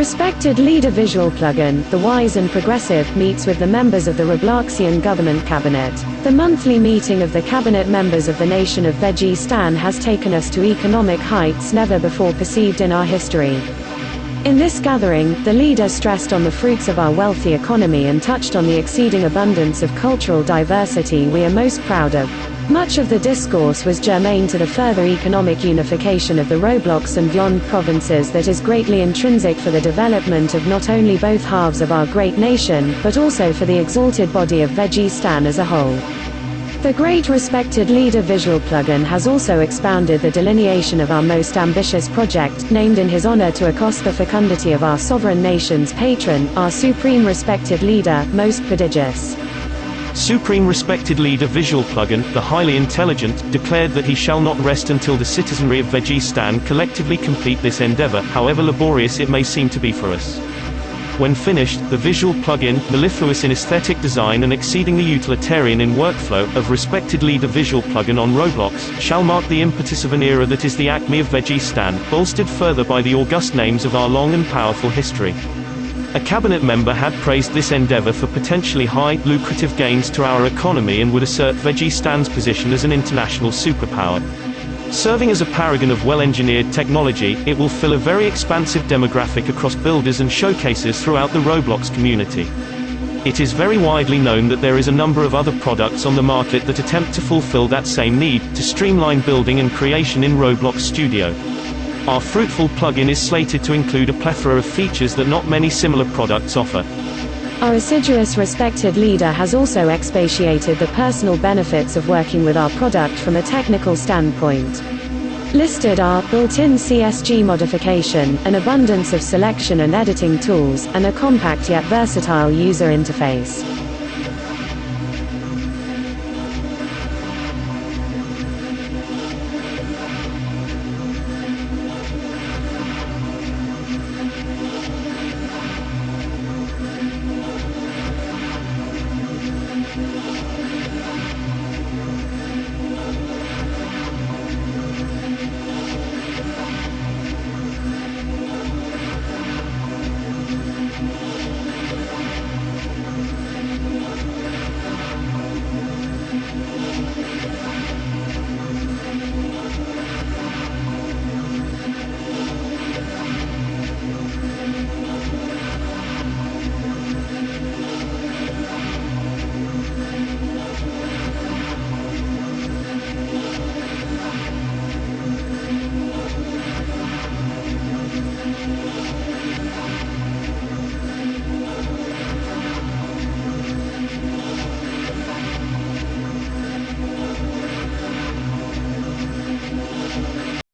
Respected leader visual plugin, The Wise and Progressive, meets with the members of the Robloxian government cabinet. The monthly meeting of the cabinet members of the nation of Vegistan has taken us to economic heights never before perceived in our history. In this gathering, the leader stressed on the fruits of our wealthy economy and touched on the exceeding abundance of cultural diversity we are most proud of. Much of the discourse was germane to the further economic unification of the Roblox and beyond provinces that is greatly intrinsic for the development of not only both halves of our great nation, but also for the exalted body of Vegistan as a whole. The great respected leader visual plugin has also expounded the delineation of our most ambitious project, named in his honor to accost the fecundity of our sovereign nation's patron, our supreme respected leader, most prodigious. Supreme Respected Leader Visual Plugin, the highly intelligent, declared that he shall not rest until the citizenry of Vegistan collectively complete this endeavor, however laborious it may seem to be for us. When finished, the visual plugin, mellifluous in aesthetic design and exceedingly utilitarian in workflow, of Respected Leader Visual Plugin on Roblox, shall mark the impetus of an era that is the acme of Vegistan, bolstered further by the august names of our long and powerful history. A cabinet member had praised this endeavor for potentially high, lucrative gains to our economy and would assert Vegistan's position as an international superpower. Serving as a paragon of well-engineered technology, it will fill a very expansive demographic across builders and showcases throughout the Roblox community. It is very widely known that there is a number of other products on the market that attempt to fulfill that same need, to streamline building and creation in Roblox Studio. Our fruitful plugin is slated to include a plethora of features that not many similar products offer. Our assiduous respected leader has also expatiated the personal benefits of working with our product from a technical standpoint. Listed are built-in CSG modification, an abundance of selection and editing tools, and a compact yet versatile user interface.